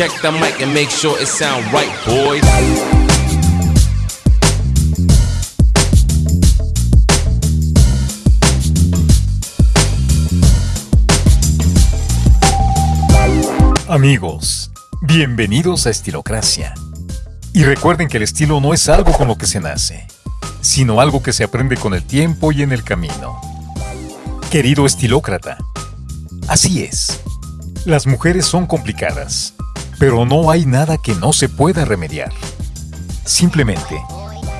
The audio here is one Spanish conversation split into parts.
Check the mic and make sure it sound right, boys. Amigos, bienvenidos a Estilocracia. Y recuerden que el estilo no es algo con lo que se nace, sino algo que se aprende con el tiempo y en el camino. Querido estilócrata, así es. Las mujeres son complicadas, pero no hay nada que no se pueda remediar. Simplemente,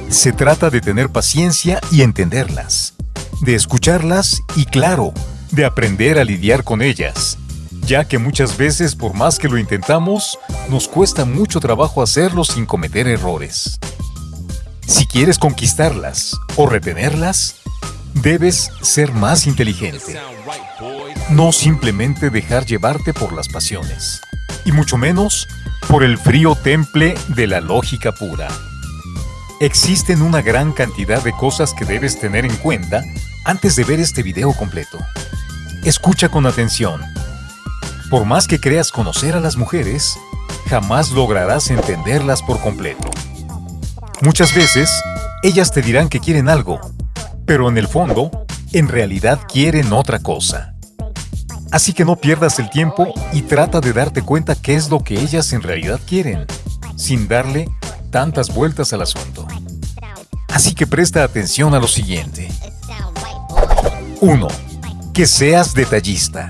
se trata de tener paciencia y entenderlas, de escucharlas y claro, de aprender a lidiar con ellas ya que muchas veces por más que lo intentamos, nos cuesta mucho trabajo hacerlo sin cometer errores. Si quieres conquistarlas o retenerlas, debes ser más inteligente. No simplemente dejar llevarte por las pasiones, y mucho menos por el frío temple de la lógica pura. Existen una gran cantidad de cosas que debes tener en cuenta antes de ver este video completo. Escucha con atención por más que creas conocer a las mujeres, jamás lograrás entenderlas por completo. Muchas veces, ellas te dirán que quieren algo, pero en el fondo, en realidad quieren otra cosa. Así que no pierdas el tiempo y trata de darte cuenta qué es lo que ellas en realidad quieren, sin darle tantas vueltas al asunto. Así que presta atención a lo siguiente. 1. Que seas detallista.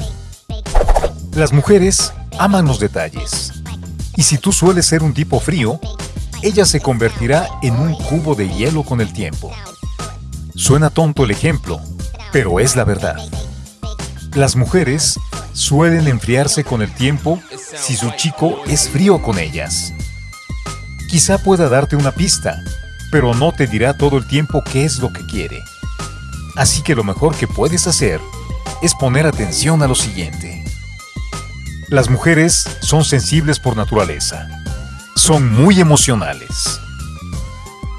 Las mujeres aman los detalles. Y si tú sueles ser un tipo frío, ella se convertirá en un cubo de hielo con el tiempo. Suena tonto el ejemplo, pero es la verdad. Las mujeres suelen enfriarse con el tiempo si su chico es frío con ellas. Quizá pueda darte una pista, pero no te dirá todo el tiempo qué es lo que quiere. Así que lo mejor que puedes hacer es poner atención a lo siguiente. Las mujeres son sensibles por naturaleza. Son muy emocionales.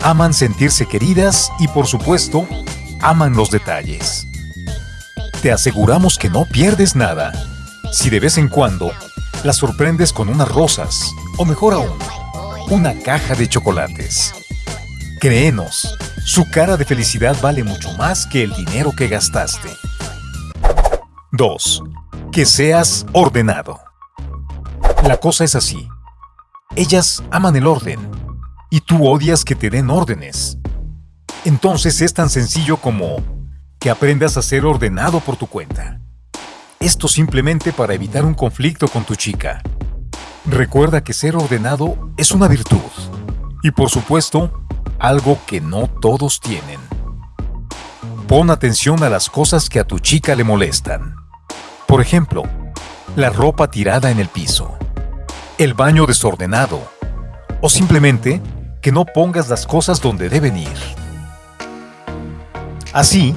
Aman sentirse queridas y por supuesto, aman los detalles. Te aseguramos que no pierdes nada si de vez en cuando las sorprendes con unas rosas o mejor aún, una caja de chocolates. Créenos, su cara de felicidad vale mucho más que el dinero que gastaste. 2 que seas ordenado. La cosa es así. Ellas aman el orden y tú odias que te den órdenes. Entonces es tan sencillo como que aprendas a ser ordenado por tu cuenta. Esto simplemente para evitar un conflicto con tu chica. Recuerda que ser ordenado es una virtud y por supuesto algo que no todos tienen. Pon atención a las cosas que a tu chica le molestan. Por ejemplo, la ropa tirada en el piso, el baño desordenado o simplemente que no pongas las cosas donde deben ir. Así,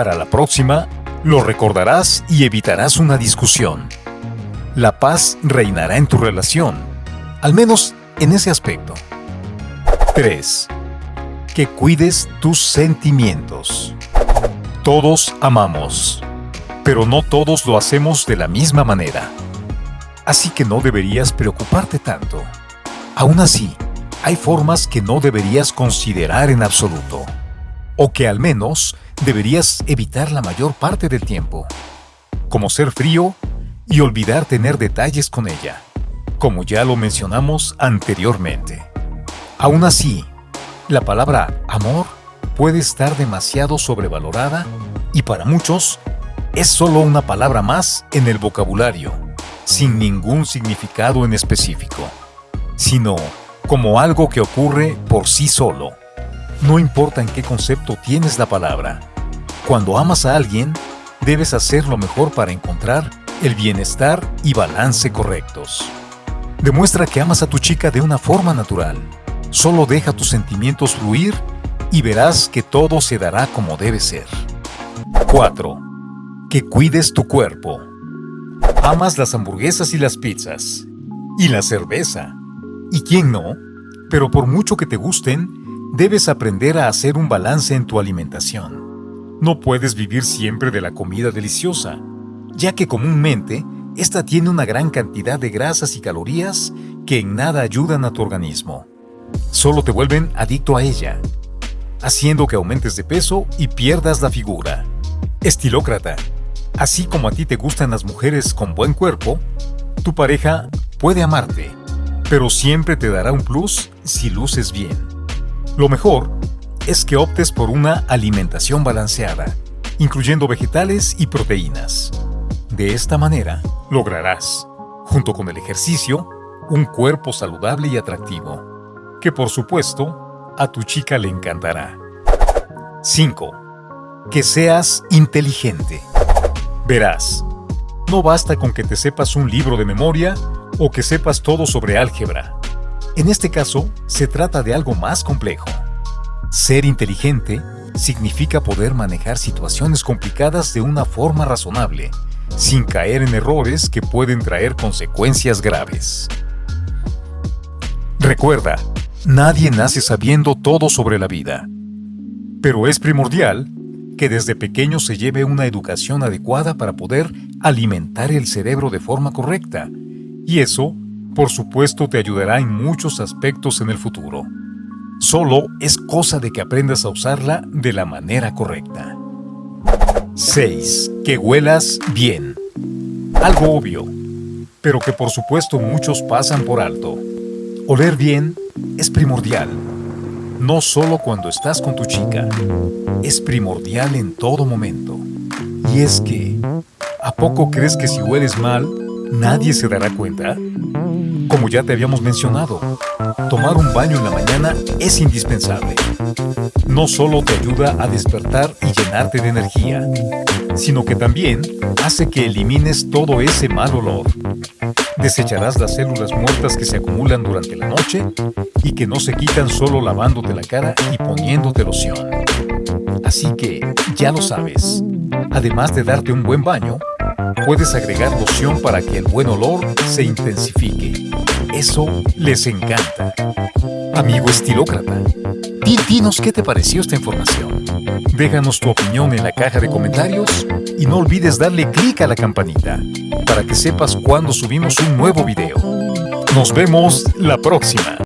para la próxima, lo recordarás y evitarás una discusión. La paz reinará en tu relación, al menos en ese aspecto. 3. Que cuides tus sentimientos. Todos amamos pero no todos lo hacemos de la misma manera. Así que no deberías preocuparte tanto. Aún así, hay formas que no deberías considerar en absoluto, o que al menos deberías evitar la mayor parte del tiempo, como ser frío y olvidar tener detalles con ella, como ya lo mencionamos anteriormente. Aún así, la palabra amor puede estar demasiado sobrevalorada y para muchos es solo una palabra más en el vocabulario, sin ningún significado en específico, sino como algo que ocurre por sí solo. No importa en qué concepto tienes la palabra. Cuando amas a alguien, debes hacer lo mejor para encontrar el bienestar y balance correctos. Demuestra que amas a tu chica de una forma natural. Solo deja tus sentimientos fluir y verás que todo se dará como debe ser. 4 que cuides tu cuerpo. Amas las hamburguesas y las pizzas. Y la cerveza. ¿Y quién no? Pero por mucho que te gusten, debes aprender a hacer un balance en tu alimentación. No puedes vivir siempre de la comida deliciosa, ya que comúnmente esta tiene una gran cantidad de grasas y calorías que en nada ayudan a tu organismo. Solo te vuelven adicto a ella, haciendo que aumentes de peso y pierdas la figura. Estilócrata. Así como a ti te gustan las mujeres con buen cuerpo, tu pareja puede amarte, pero siempre te dará un plus si luces bien. Lo mejor es que optes por una alimentación balanceada, incluyendo vegetales y proteínas. De esta manera, lograrás, junto con el ejercicio, un cuerpo saludable y atractivo, que por supuesto a tu chica le encantará. 5. Que seas inteligente. Verás, no basta con que te sepas un libro de memoria o que sepas todo sobre álgebra. En este caso, se trata de algo más complejo. Ser inteligente significa poder manejar situaciones complicadas de una forma razonable, sin caer en errores que pueden traer consecuencias graves. Recuerda, nadie nace sabiendo todo sobre la vida, pero es primordial que desde pequeño se lleve una educación adecuada para poder alimentar el cerebro de forma correcta, y eso, por supuesto, te ayudará en muchos aspectos en el futuro. Solo es cosa de que aprendas a usarla de la manera correcta. 6. Que huelas bien. Algo obvio, pero que por supuesto muchos pasan por alto. Oler bien es primordial. No solo cuando estás con tu chica, es primordial en todo momento. Y es que, ¿a poco crees que si hueles mal, nadie se dará cuenta? Como ya te habíamos mencionado, tomar un baño en la mañana es indispensable. No solo te ayuda a despertar y llenarte de energía, sino que también hace que elimines todo ese mal olor. Desecharás las células muertas que se acumulan durante la noche y que no se quitan solo lavándote la cara y poniéndote loción. Así que, ya lo sabes, además de darte un buen baño, puedes agregar loción para que el buen olor se intensifique. Eso les encanta. Amigo estilócrata, dinos qué te pareció esta información. Déjanos tu opinión en la caja de comentarios y no olvides darle clic a la campanita para que sepas cuando subimos un nuevo video. Nos vemos la próxima.